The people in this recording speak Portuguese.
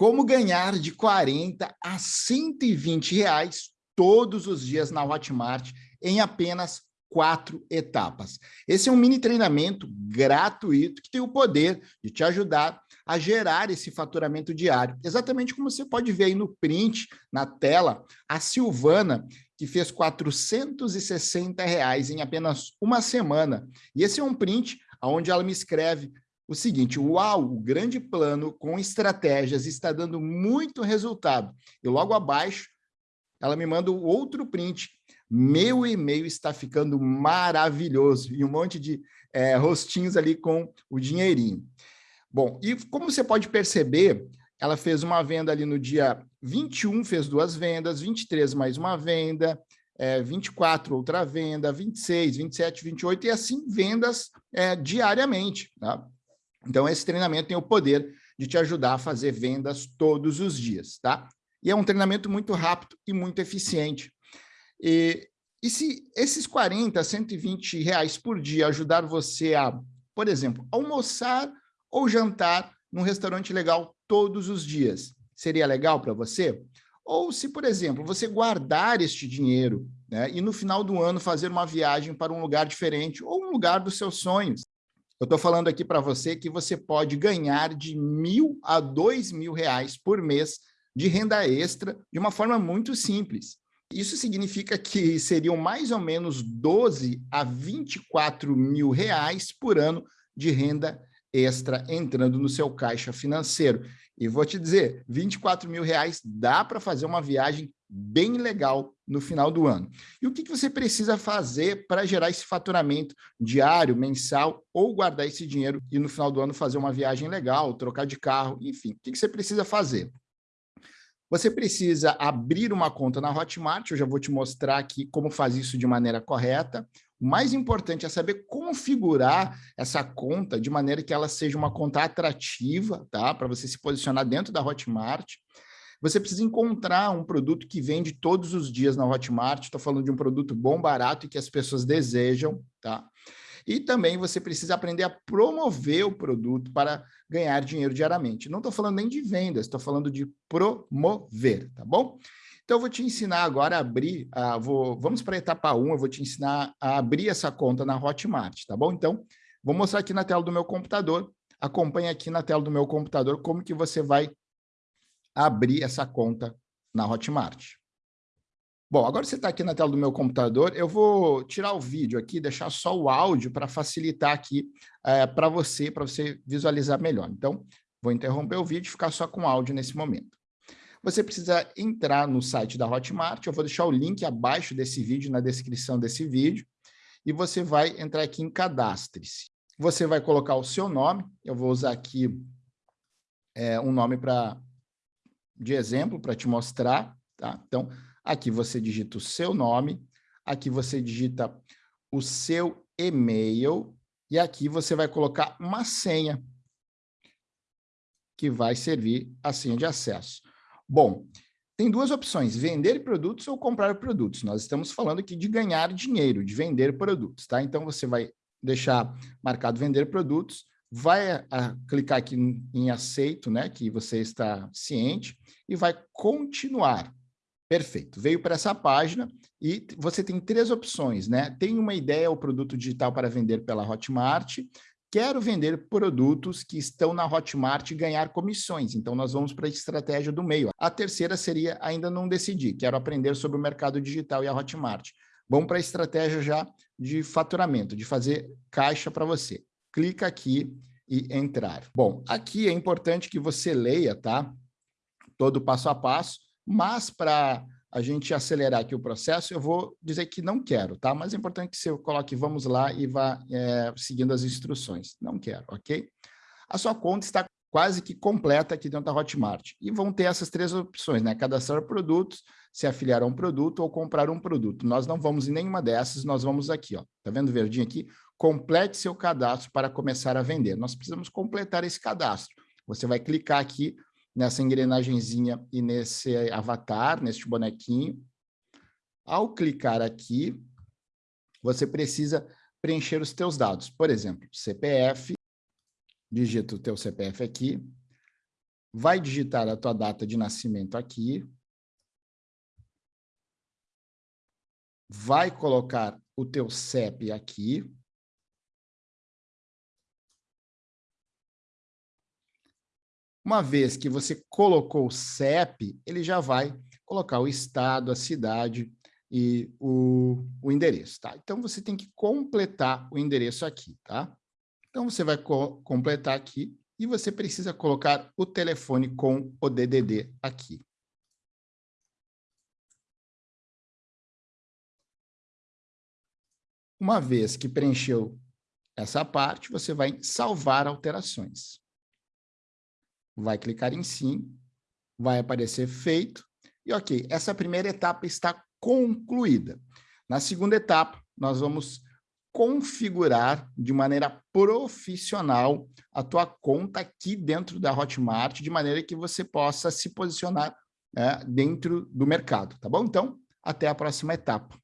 Como ganhar de 40 a 120 reais todos os dias na Hotmart em apenas quatro etapas. Esse é um mini treinamento gratuito que tem o poder de te ajudar a gerar esse faturamento diário. Exatamente como você pode ver aí no print, na tela, a Silvana, que fez 460 reais em apenas uma semana. E esse é um print onde ela me escreve o seguinte, uau, o grande plano com estratégias está dando muito resultado. E logo abaixo, ela me manda outro print. Meu e-mail está ficando maravilhoso. E um monte de é, rostinhos ali com o dinheirinho. Bom, e como você pode perceber, ela fez uma venda ali no dia 21, fez duas vendas, 23 mais uma venda, é, 24 outra venda, 26, 27, 28, e assim vendas é, diariamente. Tá? Então, esse treinamento tem o poder de te ajudar a fazer vendas todos os dias, tá? E é um treinamento muito rápido e muito eficiente. E, e se esses 40, 120 reais por dia ajudar você a, por exemplo, almoçar ou jantar num restaurante legal todos os dias, seria legal para você? Ou se, por exemplo, você guardar este dinheiro né, e no final do ano fazer uma viagem para um lugar diferente ou um lugar dos seus sonhos, eu estou falando aqui para você que você pode ganhar de mil a dois mil reais por mês de renda extra de uma forma muito simples. Isso significa que seriam mais ou menos 12 a 24 mil reais por ano de renda extra entrando no seu caixa financeiro. E vou te dizer, 24 mil reais dá para fazer uma viagem bem legal no final do ano. E o que, que você precisa fazer para gerar esse faturamento diário, mensal, ou guardar esse dinheiro e no final do ano fazer uma viagem legal, trocar de carro, enfim, o que, que você precisa fazer? Você precisa abrir uma conta na Hotmart, eu já vou te mostrar aqui como fazer isso de maneira correta. O mais importante é saber configurar essa conta de maneira que ela seja uma conta atrativa, tá? Para você se posicionar dentro da Hotmart. Você precisa encontrar um produto que vende todos os dias na Hotmart. Estou falando de um produto bom, barato e que as pessoas desejam, tá? E também você precisa aprender a promover o produto para ganhar dinheiro diariamente. Não estou falando nem de vendas, estou falando de promover, tá bom? Então, eu vou te ensinar agora a abrir, a, vou, vamos para a etapa 1, eu vou te ensinar a abrir essa conta na Hotmart, tá bom? Então, vou mostrar aqui na tela do meu computador, acompanhe aqui na tela do meu computador como que você vai abrir essa conta na Hotmart. Bom, agora você está aqui na tela do meu computador, eu vou tirar o vídeo aqui, deixar só o áudio para facilitar aqui é, para você, para você visualizar melhor. Então, vou interromper o vídeo e ficar só com áudio nesse momento. Você precisa entrar no site da Hotmart, eu vou deixar o link abaixo desse vídeo, na descrição desse vídeo, e você vai entrar aqui em Cadastre-se. Você vai colocar o seu nome, eu vou usar aqui é, um nome para de exemplo para te mostrar, tá? Então, aqui você digita o seu nome, aqui você digita o seu e-mail, e aqui você vai colocar uma senha, que vai servir a senha de acesso. Bom, tem duas opções, vender produtos ou comprar produtos. Nós estamos falando aqui de ganhar dinheiro, de vender produtos, tá? Então, você vai deixar marcado vender produtos, vai a, clicar aqui em, aceito, né, que você está ciente, e vai continuar. Perfeito, veio para essa página e você tem três opções, né? Tem uma ideia, o produto digital para vender pela Hotmart, quero vender produtos que estão na Hotmart e ganhar comissões, então nós vamos para a estratégia do meio. A terceira seria, ainda não decidi, quero aprender sobre o mercado digital e a Hotmart. Vamos para a estratégia já de faturamento, de fazer caixa para você clica aqui e entrar. Bom, aqui é importante que você leia, tá? Todo passo a passo, mas para a gente acelerar aqui o processo, eu vou dizer que não quero, tá? Mas é importante que você coloque vamos lá e vá é, seguindo as instruções. Não quero, ok? A sua conta está quase que completa aqui dentro da Hotmart. E vão ter essas três opções, né? Cadastrar produtos, se afiliar a um produto ou comprar um produto. Nós não vamos em nenhuma dessas, nós vamos aqui, ó. Tá vendo verdinho aqui? complete seu cadastro para começar a vender. Nós precisamos completar esse cadastro. Você vai clicar aqui nessa engrenagemzinha e nesse avatar, neste bonequinho. Ao clicar aqui, você precisa preencher os teus dados. Por exemplo, CPF, digita o teu CPF aqui, vai digitar a tua data de nascimento aqui, vai colocar o teu CEP aqui, Uma vez que você colocou o CEP, ele já vai colocar o estado, a cidade e o, o endereço, tá? Então, você tem que completar o endereço aqui, tá? Então, você vai co completar aqui e você precisa colocar o telefone com o DDD aqui. Uma vez que preencheu essa parte, você vai salvar alterações. Vai clicar em sim, vai aparecer feito, e ok, essa primeira etapa está concluída. Na segunda etapa, nós vamos configurar de maneira profissional a tua conta aqui dentro da Hotmart, de maneira que você possa se posicionar é, dentro do mercado, tá bom? Então, até a próxima etapa.